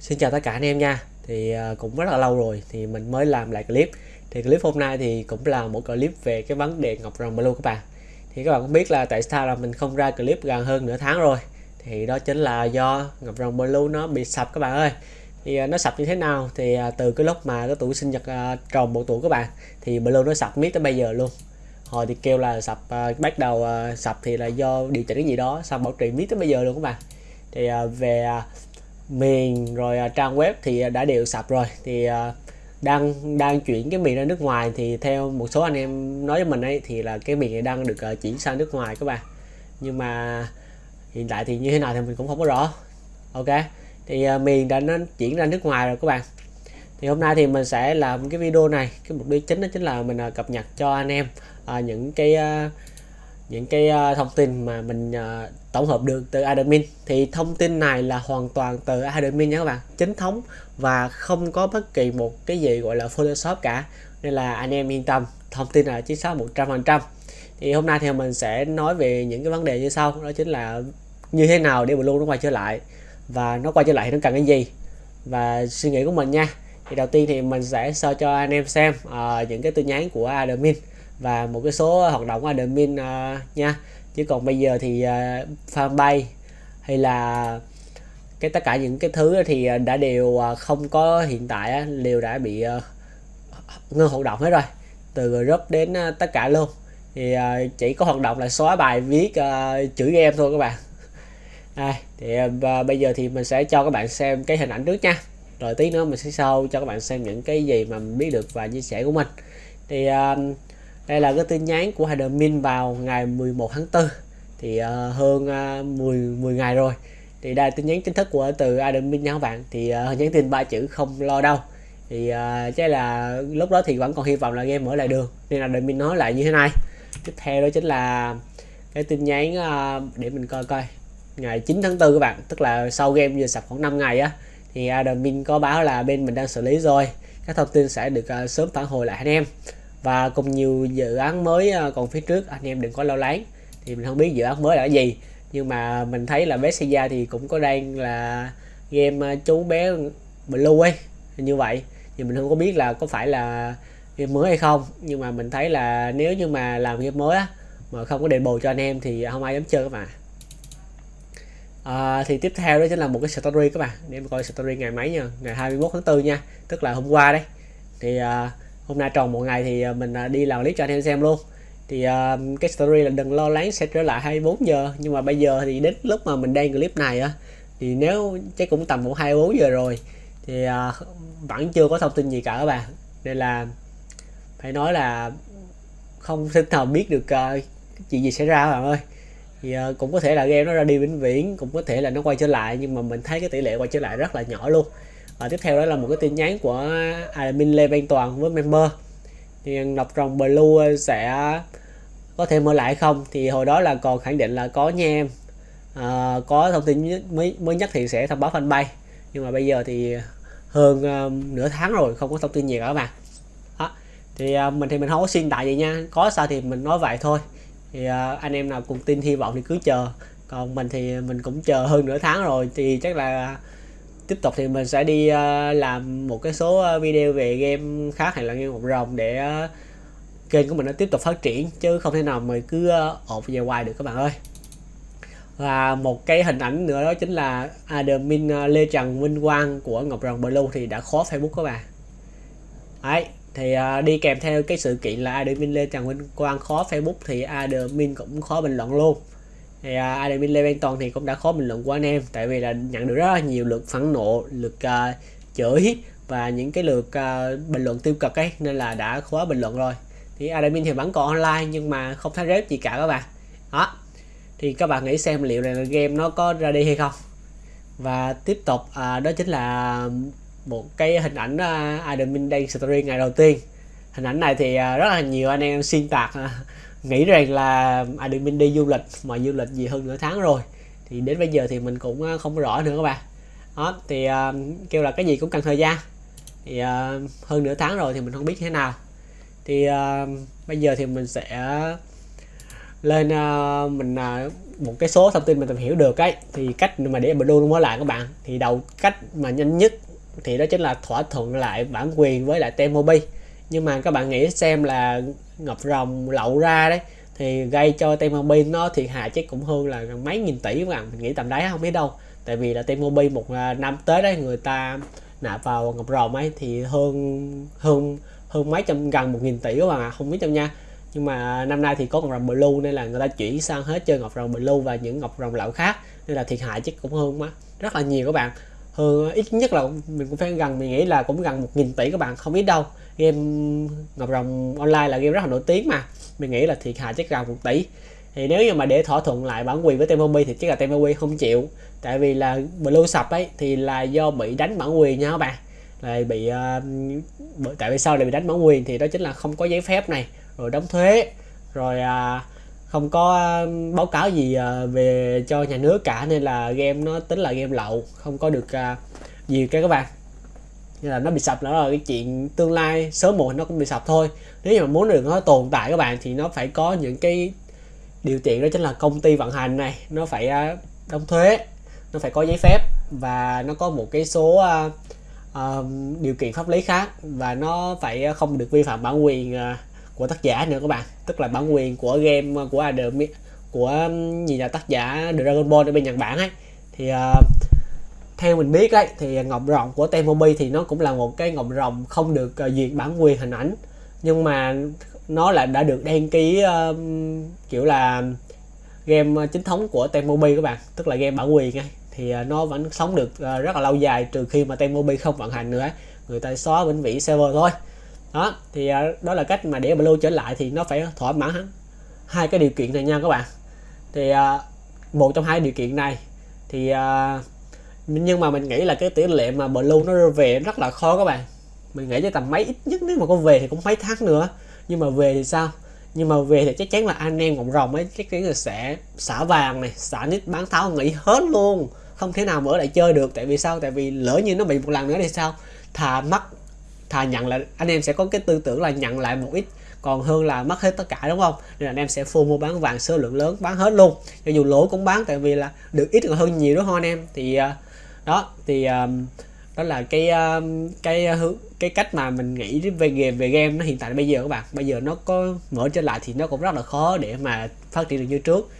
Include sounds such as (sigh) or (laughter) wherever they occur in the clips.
Xin chào tất cả anh em nha. Thì ờ, cũng rất là lâu rồi thì mình mới làm lại clip. Thì clip hôm nay thì cũng là một clip về cái vấn đề Ngọc Rồng Blue các bạn. Thì các bạn cũng biết là tại sao là mình không ra clip gần hơn nửa tháng rồi. Thì đó chính là do Ngọc Rồng Blue nó bị sập các bạn ơi. Thì ờ, nó sập như thế nào? Thì ờ, từ cái lúc mà cái tuổi sinh nhật tròn một tuổi các bạn thì Blue nó sập miết tới bây giờ luôn. Hồi thì kêu là sập bắt đầu sập thì là do điều chỉnh cái gì đó, xong bảo trì miết tới bây giờ luôn các bạn. Thì về miền rồi uh, trang web thì à, đã đều sập rồi. Thì uh, đang đang chuyển cái miền ra nước ngoài thì theo một số anh em nói với mình ấy thì là cái miền này đang được uh, chuyển sang nước ngoài các bạn. Nhưng mà hiện tại thì như thế nào thì mình cũng không có rõ. Ok? Thì uh, miền đã nó chuyển ra nước ngoài rồi các bạn. Thì hôm nay thì mình sẽ làm cái video này. Cái mục đích chính đó chính là mình uh, cập nhật cho anh em uh, những cái uh, những cái uh, thông tin mà mình uh, tổng hợp được từ admin. Thì thông tin này là hoàn toàn từ admin nha các bạn. Chính thống và không có bất kỳ một cái gì gọi là photoshop cả. Nên là anh em yên tâm thông tin là chính xác 100% thì hôm nay thì mình sẽ nói về những cái vấn đề như sau. Đó chính là như thế nào để Blue nó quay trở lại và nó quay trở lại thì nó cần cái gì. Và suy nghĩ của mình nha. Thì đầu tiên thì mình sẽ so cho anh em xem uh, những cái tin nhắn của admin và một cái số hoạt động admin uh, nha. Chứ còn bây giờ thì uh, fanpage hay là cái tất cả những cái thứ thì ờ, đã đều không có hiện tại đều đã bị uh, ngưng hoạt động hết rồi. Từ group đến uh, tất cả luôn. Thì uh, chỉ có hoạt động là xóa bài viết uh, chữ game thôi các bạn. À, thì uh, bây giờ thì mình sẽ cho các bạn xem cái hình ảnh trước nha. Rồi tí nữa mình sẽ sau cho các bạn xem những cái gì mà mình biết được và chia sẻ của mình. Thì uh, đây là cái tin nhắn của admin vào ngày 11 tháng 4 thì uh, hơn uh, 10 10 ngày rồi. Thì đây là tin nhắn chính thức của từ admin nha các bạn. Thì uh, nhắn tin ba chữ không lo đâu. Thì uh, chắc là lúc đó thì vẫn còn hy vọng là game mở lại được. Nên là admin nói lại như thế này. Tiếp theo đó chính là cái tin nhắn uh, để mình coi coi. Ngày 9 tháng 4 các bạn tức là sau game vừa sập khoảng 5 ngày á thì admin có báo là bên mình đang xử lý rồi. Các thông tin sẽ được uh, sớm phản hồi lại anh em và cùng nhiều dự án mới ờ, còn phía trước anh em đừng có lo lắng. Thì mình không biết dự án mới là gì. Nhưng mà mình thấy là bé Seiya thì cũng có đang là game ờ, chú bé Blue ấy như vậy. Thì mình không có biết là có phải là game mới hay không. Nhưng mà mình thấy là nếu như mà làm game mới á mà không có đền bù cho anh em thì không ai dám chơi các bạn. À, thì tiếp theo đó chính là một cái story các bạn. Để em coi story ngày mấy nha ngày 21 tháng 4 nha. Tức là hôm qua đấy. Thì uh, hôm nay tròn một ngày thì ờ, mình ờ, đi làm clip cho anh em xem luôn. Thì uh, cái story là đừng lo lắng sẽ trở lại 24 giờ. Nhưng mà bây giờ thì đến lúc mà mình đăng clip này á thì nếu chắc cũng tầm một 24 giờ rồi thì uh, vẫn chưa có thông tin gì cả các bạn. Nên là phải nói là không thể nào biết được uh, chuyện gì xảy ra các bạn ơi. Thì uh, cũng có thể là game nó ra đi vĩnh viễn cũng có thể là nó quay trở lại nhưng mà mình thấy cái tỷ lệ quay trở lại rất là nhỏ luôn và tiếp theo đó là một cái tin nhắn của admin Lê Văn Toàn với member. Thì Ngọc Rồng Blue sẽ có thể mở lại không? Thì hồi đó là còn khẳng định là có nha em. À, có thông tin mới mới nhất thì sẽ thông báo fanpage. Nhưng mà bây giờ thì hơn um, nửa tháng rồi không có thông tin gì cả mà đó. thì uh, mình thì mình không có xuyên tại gì nha. Có sao thì mình nói vậy thôi. Thì uh, anh em nào cùng tin hy vọng thì cứ chờ. Còn mình thì mình cũng chờ hơn nửa tháng rồi thì chắc là tiếp tục thì mình sẽ đi uh, làm một cái số ờ, video về game khác hay là game một rồng để uh, kênh của mình nó tiếp tục phát triển chứ không thể nào mình cứ uh, ộp về hoài được các bạn ơi. Và một cái hình ảnh nữa đó chính là admin Lê Trần Minh Quang của Ngọc Rồng Blue thì đã khó Facebook các bạn. Đấy thì uh, đi kèm theo cái sự kiện là admin Lê Trần Minh Quang khó Facebook thì admin cũng khó bình luận luôn thì uh, admin Lê Văn Toàn thì cũng đã khó bình luận của anh em tại vì là nhận được rất là nhiều lượt phẫn nộ lượt uh, chửi và những cái lượt uh, bình luận tiêu cực ấy nên là đã khóa bình luận rồi. Thì admin thì vẫn còn online nhưng mà không thấy rep gì cả các bạn. Đó. Thì các bạn nghĩ xem liệu là game nó có ra đi hay không? Và tiếp tục à, đó chính là một cái hình ảnh à, uh, admin đang story ngày đầu tiên hình ảnh này thì à, rất là nhiều anh em xuyên tạc à, nghĩ rằng là à, admin đi du lịch mà du lịch gì hơn nửa tháng rồi. Thì đến bây giờ thì mình cũng không rõ nữa các bạn. Đó thì uh, kêu là cái gì cũng cần thời gian. Thì uh, hơn nửa tháng rồi thì mình không biết thế nào. Thì uh, bây giờ thì mình sẽ lên uh, mình uh, một cái số thông tin mình tìm hiểu được ấy. Thì cách mà để blue luôn mới lại các bạn. Thì đầu cách mà nhanh nhất thì đó chính là thỏa thuận lại bản quyền với lại Temobi nhưng mà các bạn nghĩ xem là ngọc rồng lậu ra đấy, thì gây cho Temobi nó thiệt hại chắc cũng hơn là mấy nghìn tỷ các bạn. Mình nghĩ tầm đấy không biết đâu. Tại vì là Temobi một à, năm tới đấy người ta nạp vào ngọc rồng ấy thì hơn hơn hơn mấy trăm, gần một nghìn tỷ các bạn ạ. Không biết đâu nha. Nhưng mà năm nay thì có ngọc rồng blue nên là người ta chuyển sang hết chơi ngọc rồng blue và những ngọc rồng lậu khác. Nên là thiệt hại chắc cũng hơn quá. Rất là nhiều các bạn hơn ít nhất là mình cũng phải gần mình nghĩ là cũng gần một nghìn tỷ các bạn không biết đâu. Game ngọc rồng online là game rất là nổi tiếng mà. Mình nghĩ là thiệt hại chắc gần một tỷ. Thì nếu như mà để thỏa thuận lại bản quyền với Temobi thì chắc là Temobi không chịu. Tại vì là blue sập ấy thì là do bị đánh bản quyền nha các bạn. Là bị uh, tại vì sao lại bị đánh bản quyền thì đó chính là không có giấy phép này. Rồi đóng thuế. Rồi uh, không có ờ, báo cáo gì ờ, về cho nhà nước cả nên là game nó tính là game lậu không có được gì nhiều cái các bạn. Nên là nó bị sập đó là cái chuyện tương lai sớm muộn nó cũng bị sập thôi. Nếu mà muốn được nó tồn tại các bạn thì nó phải có những cái điều kiện đó chính là công ty vận hành này nó phải đóng thuế nó phải có giấy phép và nó có một cái số uh, uh, điều kiện pháp lý khác và nó phải không được vi phạm bản quyền uh, của tác giả nữa các bạn. Tức là bản quyền của game của Adam của um, gì là tác giả Dragon Ball ở bên Nhật Bản ấy. Thì uh, theo mình biết ấy thì ngọc rồng của Temobi thì nó cũng là một cái ngọc rồng không được uh, duyệt bản quyền hình ảnh. Nhưng mà nó là đã được đăng ký uh, kiểu là game ờ, chính thống của Temobi các bạn. Tức là game bản quyền ấy. Thì uh, nó vẫn sống được uh, rất là lâu dài trừ khi mà Temobi không vận hành nữa người ta xóa vĩnh viễn server thôi đó, thì à, đó là cách mà để blue trở lại thì nó phải thỏa mãn hai cái điều kiện này nha các bạn. Thì à, một trong hai điều kiện này thì à, nhưng mà mình nghĩ là cái tỷ lệ mà blue nó về rất là khó các bạn. Mình nghĩ cho tầm mấy ít nhất, nếu mà có về thì cũng mấy tháng nữa. Nhưng mà về thì sao? Nhưng mà về thì chắc chắn là anh em cộng rồng ấy, chắc chắn là sẽ xả vàng này, xả nít bán tháo nghỉ hết luôn. Không thể nào mở lại chơi được, tại vì sao? Tại vì lỡ như nó bị một lần nữa thì sao? Thà mất thà nhận lại, anh em sẽ có cái tư tưởng là nhận lại một ít, còn hơn là mất hết tất cả, đúng không? Nên là anh em sẽ full mua bán vàng số lượng lớn, bán hết luôn. Cho dù lỗ cũng bán, tại vì là được ít còn hơn nhiều, đúng không anh em? Thì à, đó thì à, đó là cái à, cái hướng, cái cách mà mình nghĩ về game về game nó hiện tại bây giờ các bạn. Bây giờ nó có mở trở lại thì nó cũng rất là khó để mà phát triển được như trước.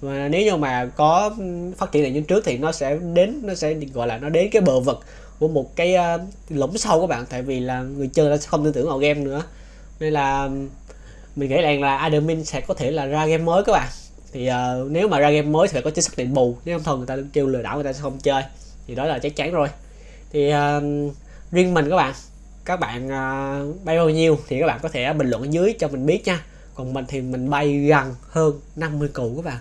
Và nếu như mà có phát triển được như trước thì nó sẽ đến, nó sẽ gọi là nó đến cái bờ vực của một cái ờ, uh, lũng sâu các bạn tại vì là người chơi sẽ không tin tưởng vào game nữa. Nên là mình nghĩ rằng là admin sẽ có thể là ra game mới các bạn. Thì uh, nếu mà ra game mới thì phải có chính sách định bù nếu không thôi người ta kêu lừa đảo người ta sẽ không chơi. Thì đó là chắc chắn rồi. Thì uh, riêng mình các bạn các bạn uh, bay bao nhiêu thì các bạn có thể bình luận ở dưới cho mình biết nha. Còn mình thì mình bay gần hơn 50 củ các bạn.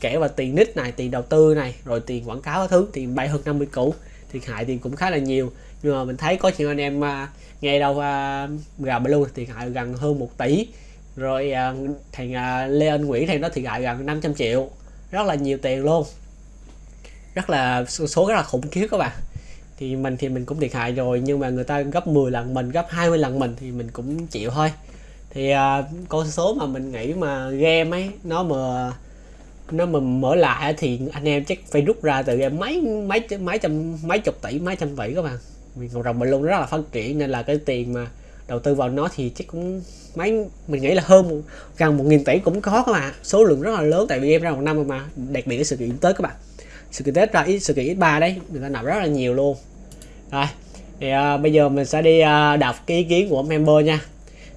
Kể vào tiền nick này tiền đầu tư này rồi tiền quảng cáo thứ thì bay hơn 50 củ thiệt hại thì cũng khá là nhiều. Nhưng mà mình thấy có chuyện anh em uh, nghe đâu uh, gà blue thiệt hại gần hơn 1 tỷ. Rồi uh, thằng uh, Lê Anh Nguyễn thằng đó thiệt hại gần 500 triệu. Rất là nhiều tiền luôn. Rất là số rất là khủng khiếp các bạn. Thì mình thì mình cũng thiệt hại rồi nhưng mà người ta gấp 10 lần mình gấp 20 lần mình thì mình cũng chịu thôi. Thì uh, con số mà mình nghĩ mà game ấy nó mà nó mà mở lại thì anh em chắc phải rút ra từ mấy mấy mấy trăm mấy chục tỷ mấy trăm tỷ các bạn. Vì cộng rồng mình luôn rất là phát triển nên là cái tiền mà đầu tư vào nó thì chắc cũng mấy mình nghĩ là hơn gần một nghìn tỷ cũng có các bạn. Số lượng rất là lớn tại vì em ra một năm mà đặc biệt cái sự kiện tới các bạn. Sự kiện tết ra ít sự kiện ít ba đấy người ta nạp rất là nhiều luôn. Rồi thì uh, bây giờ mình sẽ đi uh, đọc cái ý kiến của member nha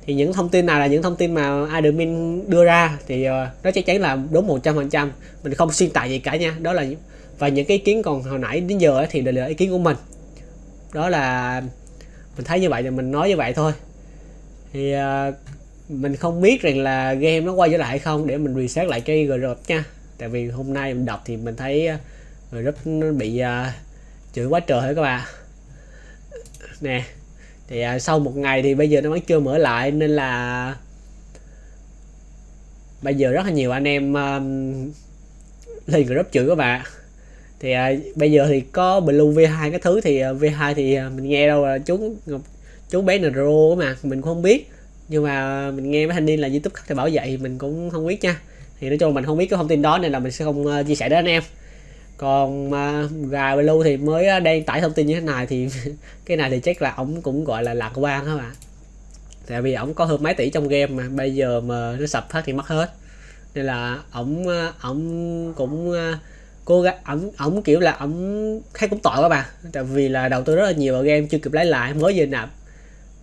thì những thông tin nào là những thông tin mà admin đưa ra thì ờ, nó chắc chắn là đúng 100 phần trăm. Mình không xuyên tạc gì cả nha. Đó là và những cái ý kiến còn hồi nãy đến giờ thì đều là ý kiến của mình. Đó là mình thấy như vậy thì mình nói như vậy thôi. Thì uh, mình không biết rằng là game nó quay trở lại hay không để mình reset lại cái group nha. Tại vì hôm nay mình đọc thì mình thấy ờ, group nó bị uh, chửi quá trời hả các bạn. Nè thì à, sau một ngày thì bây giờ nó vẫn chưa mở lại nên là bây giờ rất là nhiều anh em um, lên group chửi các bạn. Thì à, bây giờ thì có blue v2 cái thứ thì à, v2 thì à, mình nghe đâu là chú chú bé nro mà mình cũng không biết. Nhưng mà mình nghe mấy thanh niên là youtube thì bảo vậy mình cũng không biết nha. Thì nói chung mình không biết cái thông tin đó nên là mình sẽ không uh, chia sẻ đến anh em còn mà gà blue thì mới à, đang tải thông tin như thế này thì (laughs) cái này thì chắc là ổng cũng gọi là lạc quan các bạn tại vì ổng có hơn mấy tỷ trong game mà, bây giờ mà nó sập hết thì mất hết. Nên là ổng à, ổng cũng à, cố gắng, ổng ổng kiểu là ổng thấy cũng tội các bạn tại vì là đầu tư rất là nhiều vào game, chưa kịp lấy lại, mới vừa nạp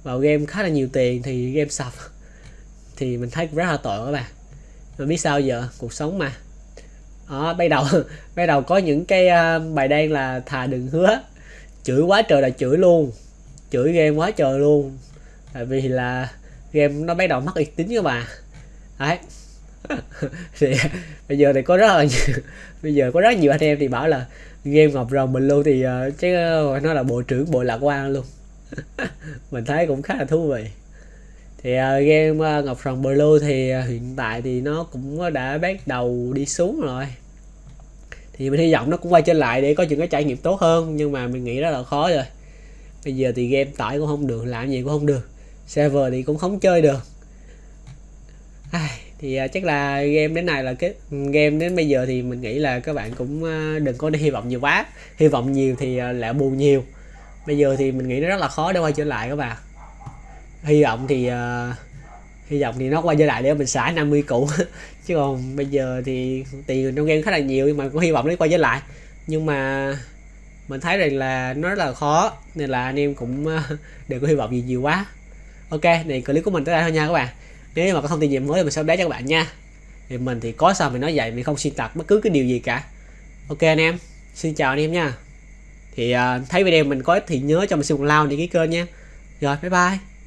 vào game khá là nhiều tiền thì game sập. (laughs) Thì mình thấy cũng rất là tội các bạn mà biết sao giờ? Cuộc sống mà. Ờ, đó bắt đầu (laughs) bắt đầu có những cái uh, bài đen là thà đừng hứa. Chửi quá trời là chửi luôn. Chửi game quá trời luôn. Tại vì là game nó bắt đầu mất uy tín các mà. Đấy. (laughs) Thì bây giờ thì có rất là nhiều, (laughs) bây giờ có rất nhiều anh em thì bảo là game ngọc rồng mình luôn thì uh, chứ nó là bộ trưởng bộ lạc quan luôn. Mình thấy cũng khá là thú vị thì uh, game uh, ngọc rồng blue thì uh, hiện tại thì nó cũng đã bắt đầu đi xuống rồi. Thì mình hy vọng nó cũng quay trở lại để có những cái trải nghiệm tốt hơn nhưng mà mình nghĩ rất là khó rồi. Bây giờ thì game tải cũng không được làm gì cũng không được server thì cũng không chơi được. Ai, thì uh, chắc là game đến này là cái game đến bây giờ thì mình nghĩ là các bạn cũng uh, đừng có hy vọng nhiều quá. Hy vọng nhiều thì uh, lại buồn nhiều. Bây giờ thì mình nghĩ nó rất là khó để quay trở lại các bạn hy vọng thì uh, hy vọng thì nó qua giai lại để mình xả 50 cũ (laughs) chứ còn bây giờ thì tiền trong game khá là nhiều nhưng mà cũng hy vọng nó qua giai lại. Nhưng mà mình thấy rằng là nó rất là khó nên là anh em cũng ờ, (laughs) đừng có hy vọng gì nhiều quá. Ok này clip của mình tới đây thôi nha các bạn. Nếu mà có thông tin gì mới thì mình sẽ update cho các bạn nha. Thì mình thì có sao mình nói vậy mình không xuyên tạc bất cứ cái điều gì cả. Ok anh em xin chào anh em nha. Thì uh, thấy video mình có ích thì nhớ cho mình xin một like để ký kênh nha. Rồi bye bye.